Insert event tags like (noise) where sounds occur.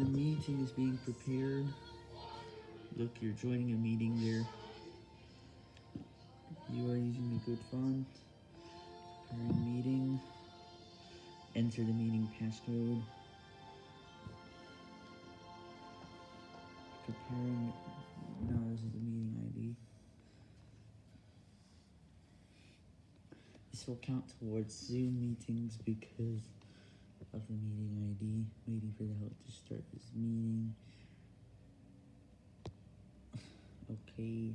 The meeting is being prepared. Look, you're joining a meeting there. You are using a good font. Preparing meeting. Enter the meeting passcode. Preparing. No, this is the meeting ID. This will count towards Zoom meetings because of the meeting ID. For help to start this meeting. (sighs) Okay.